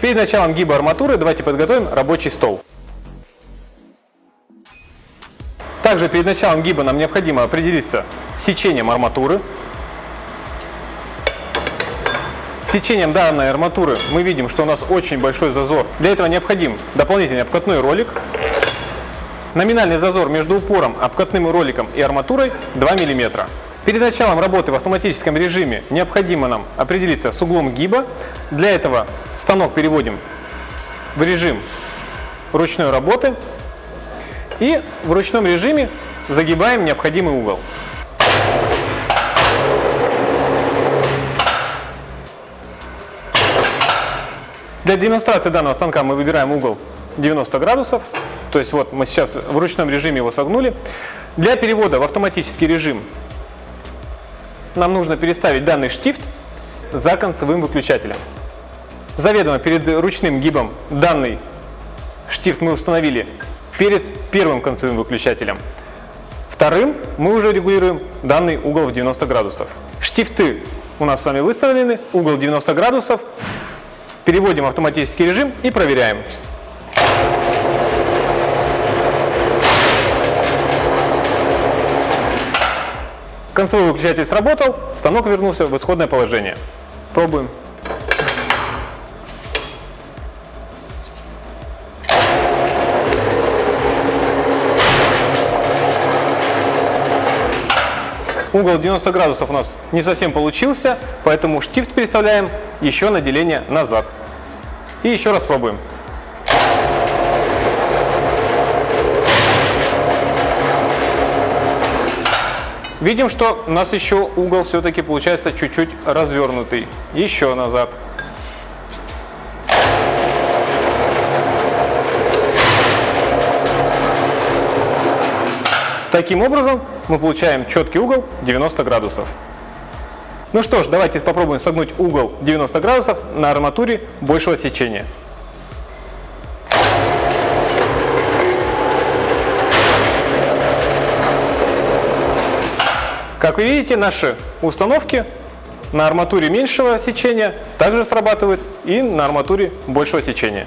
Перед началом гиба арматуры давайте подготовим рабочий стол. Также перед началом гиба нам необходимо определиться с сечением арматуры. С сечением данной арматуры мы видим, что у нас очень большой зазор. Для этого необходим дополнительный обкатной ролик. Номинальный зазор между упором, обкатным роликом и арматурой 2 мм. Перед началом работы в автоматическом режиме необходимо нам определиться с углом гиба. Для этого станок переводим в режим ручной работы и в ручном режиме загибаем необходимый угол. Для демонстрации данного станка мы выбираем угол 90 градусов. То есть вот мы сейчас в ручном режиме его согнули. Для перевода в автоматический режим нам нужно переставить данный штифт за концевым выключателем. Заведомо перед ручным гибом данный штифт мы установили перед первым концевым выключателем. Вторым мы уже регулируем данный угол в 90 градусов. Штифты у нас с вами выставлены, угол 90 градусов. Переводим автоматический режим и проверяем. Концевой выключатель сработал, станок вернулся в исходное положение. Пробуем. Угол 90 градусов у нас не совсем получился, поэтому штифт переставляем еще на деление назад. И еще раз пробуем. Видим, что у нас еще угол все-таки получается чуть-чуть развернутый. Еще назад. Таким образом мы получаем четкий угол 90 градусов. Ну что ж, давайте попробуем согнуть угол 90 градусов на арматуре большего сечения. Как вы видите, наши установки на арматуре меньшего сечения также срабатывают и на арматуре большего сечения.